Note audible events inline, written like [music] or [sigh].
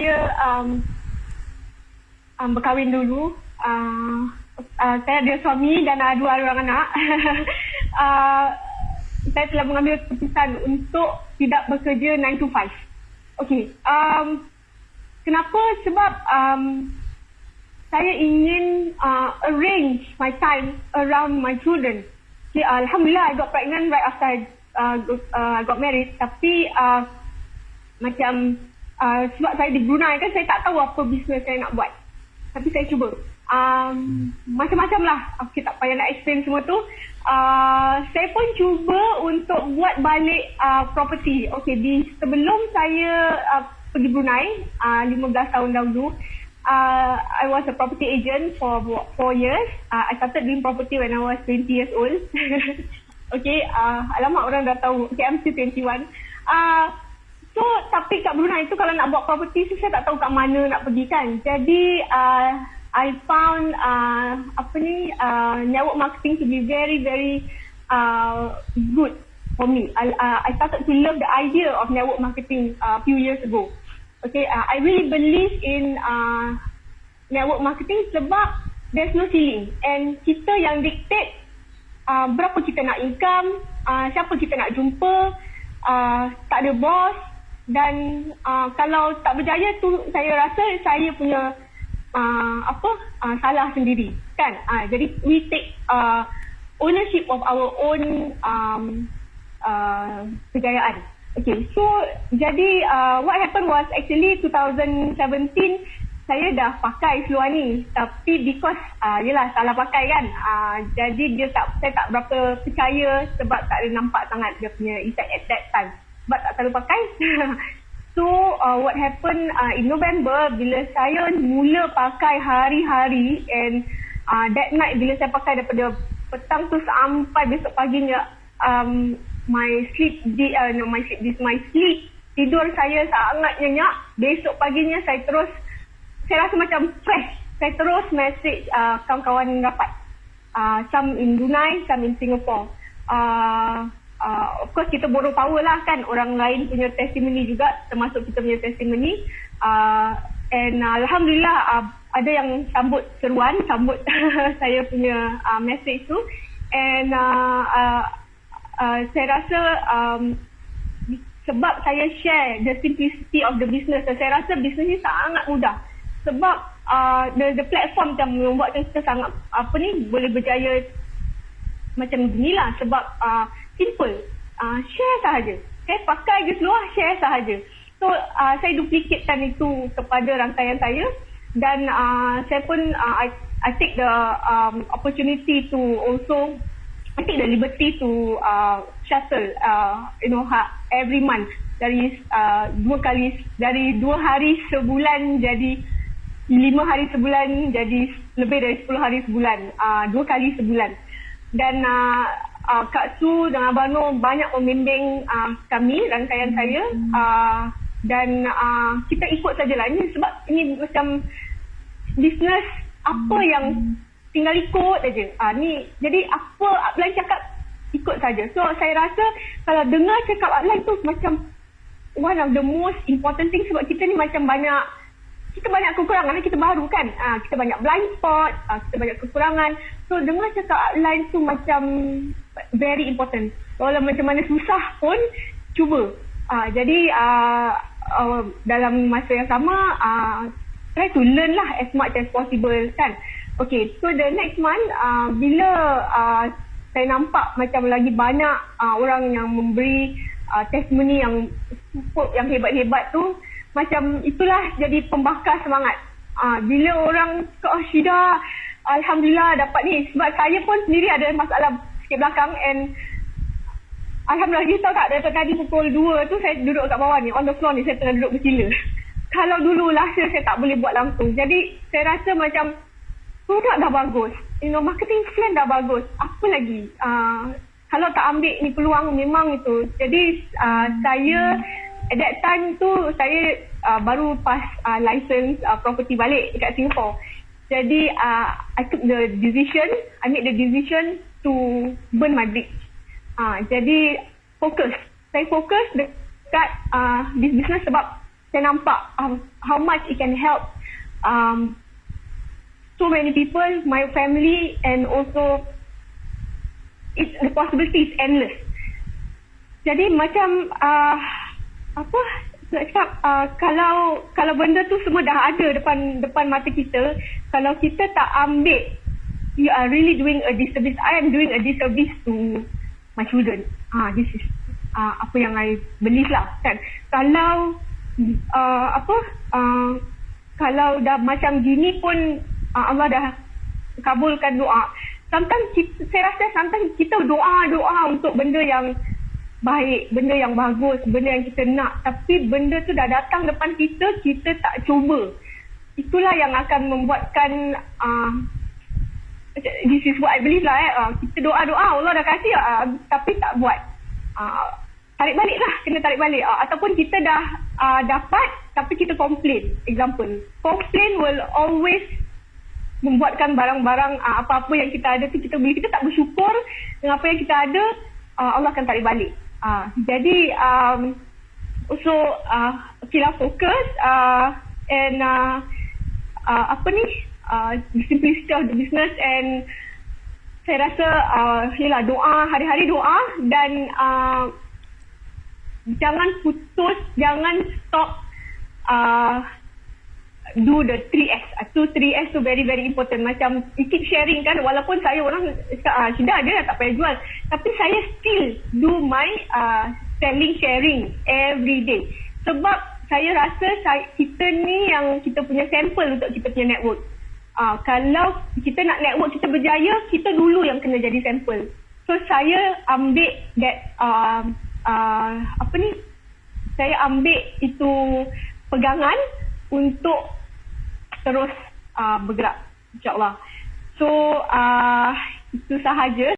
saya um, um, berkahwin dulu. Uh, uh, saya ada suami dan ada dua orang anak. [laughs] uh, saya telah mengambil keputusan untuk tidak bekerja 9 to 5. Okay. Um, kenapa? Sebab um, saya ingin uh, arrange my time around my children. Okay, Alhamdulillah, I got pregnant right after I uh, uh, got married. Tapi uh, macam uh, sebab saya di Brunei kan, saya tak tahu apa bisnes saya nak buat. Tapi saya cuba. Um, macam-macam lah. Okay, tak payah nak explain semua tu. Uh, saya pun cuba untuk buat balik uh, property. Okay, di sebelum saya uh, pergi Brunei, uh, 15 tahun dahulu, uh, I was a property agent for four years. Uh, I started doing property when I was 20 years old. [laughs] okay, uh, alamak orang dah tahu. Okay, I'm still 21. Uh, so, tapi kat Brunei tu kalau nak buat property tu saya tak tahu kat mana nak pergi kan. Jadi, uh, I found uh, apa ni uh, network marketing to be very very uh, good for me. I, uh, I started to love the idea of network marketing a uh, few years ago. Okay, uh, I really believe in uh, network marketing sebab there's no ceiling and kita yang dictate uh, berapa kita nak income, uh, siapa kita nak jumpa, uh, tak ada boss dan uh, kalau tak berjaya tu saya rasa saya punya uh, apa uh, salah sendiri kan? Uh, jadi we take uh, ownership of our own um, uh, kejayaan. Okay, so jadi uh, what happened was actually 2017 saya dah pakai seluar ni. Tapi because uh, yelah salah pakai kan? Uh, jadi dia tak saya tak berapa percaya sebab tak ada nampak sangat dia punya effect at that time sebab tak selalu pakai. [laughs] So uh, what happened uh, in November bila saya mula pakai hari-hari and uh, that night bila saya pakai daripada petang tu sampai besok paginya um, my sleep di uh, no my sleep this my sleep tidur saya sangat nyenyak. Besok paginya saya terus saya rasa macam fresh. Saya terus message uh, kawan-kawan rapat. Uh, some in Brunei some in Singapore. Uh, uh, of course kita borrow power lah kan. Orang lain punya testimoni juga termasuk kita punya testimoni uh, and uh, Alhamdulillah uh, ada yang sambut seruan sambut [laughs] saya punya uh, message tu. And uh, uh, uh, saya rasa um, sebab saya share the simplicity of the business saya rasa bisnes ni sangat mudah. Sebab uh, the, the platform yang membuat kita sangat apa ni boleh berjaya macam inilah sebab uh, simple. Uh, share sahaja. Saya pakai je seluar share sahaja. So uh, saya duplikatkan itu kepada rangkaian saya. Dan uh, saya pun uh, I, I take the um, opportunity to also I take the liberty to uh, shuttle, uh, you know, ha, every month. Dari uh, dua kali dari dua hari sebulan jadi lima hari sebulan jadi lebih dari sepuluh hari sebulan, uh, dua kali sebulan. Dan uh, uh, Kak Su dan Abang Nur banyak membimbing uh, kami, rangkaian saya. Uh, dan uh, kita ikut sajalah ini sebab ini macam bisnes apa yang tinggal ikut aja. Ah ni jadi apa upline cakap ikut saja. So saya rasa kalau dengar cakap upline tu macam one of the most important thing sebab kita ni macam banyak kita banyak kekurangan kita baru kan. Ah kita banyak blind spot, ah, kita banyak kekurangan. So dengar cakap upline tu macam very important. Kalau macam mana susah pun cuba. Ah jadi ah uh, dalam masa yang sama ah try to learn lah as much as possible kan. Okay, so the next month uh, bila uh, saya nampak macam lagi banyak uh, orang yang memberi uh, testimoni yang super, yang hebat-hebat tu, macam itulah jadi pembakar semangat. Uh, bila orang oh Syida, Alhamdulillah dapat ni. Sebab saya pun sendiri ada masalah sikit belakang and Alhamdulillah, tahu tak, dari tadi pukul 2 tu saya duduk kat bawah ni, on the floor ni, saya tengah duduk bercila. [laughs] Kalau dulu last year saya tak boleh buat langsung. Jadi saya rasa macam produk dah bagus. You know, marketing plan dah bagus. Apa lagi? Uh, kalau tak ambil ni peluang memang itu. Jadi uh, saya at that time tu saya uh, baru pas uh, license uh, property balik dekat Singapore. Jadi uh, I took the decision, I made the decision to burn my bridge. Uh, jadi fokus. Saya fokus dekat uh, this business sebab saya nampak um, how much it can help um, so many people, my family, and also it's the possibility is endless. Jadi macam uh, apa nak cakap uh, kalau kalau benda tu semua dah ada depan depan mata kita, kalau kita tak ambil, you are really doing a disservice. I am doing a disservice to my children. Ah, uh, this is uh, apa yang I believe lah kan. Kalau uh, apa uh, kalau dah macam gini pun uh, Allah dah kabulkan doa. Sometimes kita, saya rasa sometimes kita doa-doa untuk benda yang baik, benda yang bagus, benda yang kita nak. Tapi benda tu dah datang depan kita, kita tak cuba. Itulah yang akan membuatkan uh, this is what I believe lah eh. Uh, kita doa-doa Allah dah kasih uh, tapi tak buat. Uh, tarik balik lah, kena tarik balik. Uh, ataupun kita dah uh, dapat tapi kita complain. Example. Complain will always membuatkan barang-barang uh, apa-apa yang kita ada tu kita beli kita tak bersyukur dengan apa yang kita ada uh, Allah akan tarik balik uh, jadi um, so uh, kita fokus uh, and uh, uh, apa ni uh, simplicity of the business and saya rasa uh, yalah doa hari-hari doa dan uh, jangan putus jangan stop uh, do the 3S. Tu 3S tu very very important. Macam keep sharing kan walaupun saya orang ah, sudah ada tak payah jual. Tapi saya still do my uh, selling sharing every day. Sebab saya rasa saya, kita ni yang kita punya sampel untuk kita punya network. Uh, kalau kita nak network kita berjaya, kita dulu yang kena jadi sampel. So saya ambil that uh, uh, apa ni? Saya ambil itu pegangan untuk terus uh, bergerak insyaallah so uh, itu sahaja